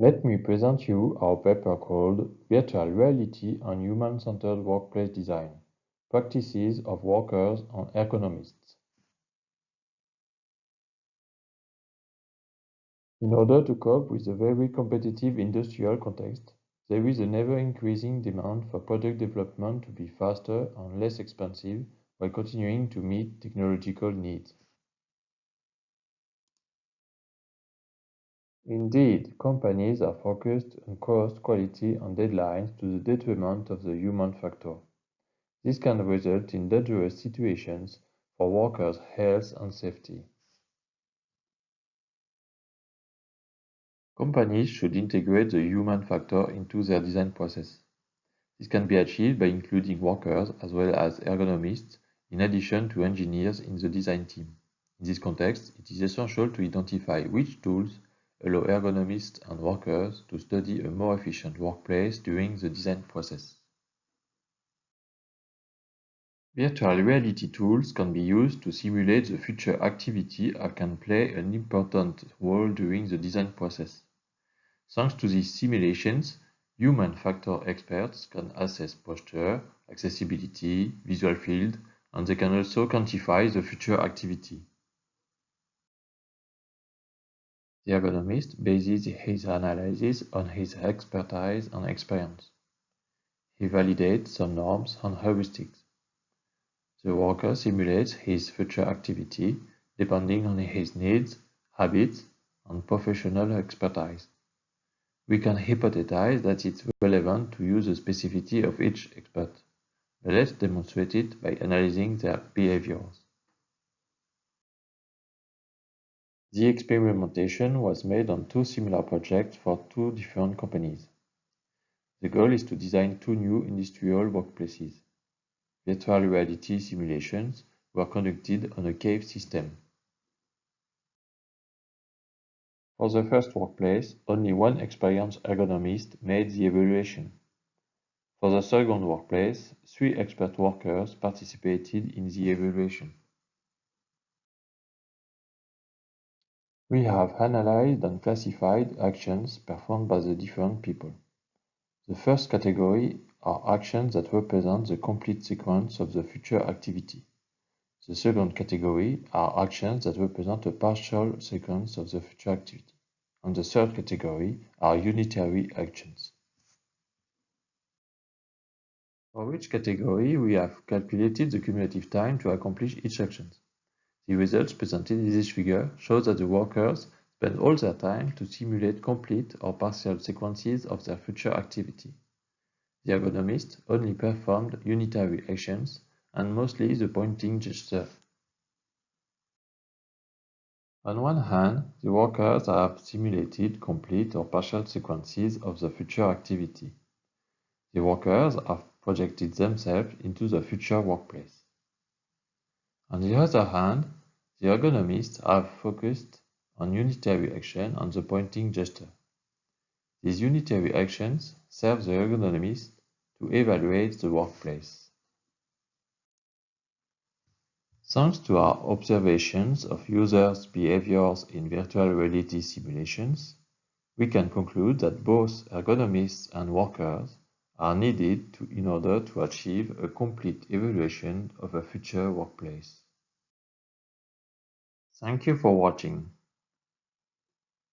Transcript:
Let me present you our paper called Virtual Reality and Human-Centered Workplace Design Practices of Workers and Ergonomists. In order to cope with the very competitive industrial context, there is an ever-increasing demand for product development to be faster and less expensive while continuing to meet technological needs. Indeed, companies are focused on cost, quality, and deadlines to the detriment of the human factor. This can result in dangerous situations for workers' health and safety. Companies should integrate the human factor into their design process. This can be achieved by including workers as well as ergonomists in addition to engineers in the design team. In this context, it is essential to identify which tools allow ergonomists and workers to study a more efficient workplace during the design process. Virtual reality tools can be used to simulate the future activity and can play an important role during the design process. Thanks to these simulations, human factor experts can assess posture, accessibility, visual field, and they can also quantify the future activity. The ergonomist bases his analysis on his expertise and experience. He validates some norms and heuristics. The worker simulates his future activity depending on his needs, habits, and professional expertise. We can hypothesize that it's relevant to use the specificity of each expert. but Let's demonstrate it by analyzing their behaviors. The experimentation was made on two similar projects for two different companies. The goal is to design two new industrial workplaces. Virtual reality simulations were conducted on a cave system. For the first workplace, only one experienced ergonomist made the evaluation. For the second workplace, three expert workers participated in the evaluation. We have analyzed and classified actions performed by the different people. The first category are actions that represent the complete sequence of the future activity. The second category are actions that represent a partial sequence of the future activity. And the third category are unitary actions. For each category, we have calculated the cumulative time to accomplish each action. The results presented in this figure show that the workers spend all their time to simulate complete or partial sequences of their future activity. The ergonomist only performed unitary actions and mostly the pointing gesture. On one hand, the workers have simulated complete or partial sequences of the future activity. The workers have projected themselves into the future workplace. On the other hand, the ergonomists have focused on unitary action and the pointing gesture. These unitary actions serve the ergonomist to evaluate the workplace. Thanks to our observations of users' behaviors in virtual reality simulations, we can conclude that both ergonomists and workers are needed to, in order to achieve a complete evaluation of a future workplace. Thank you for watching.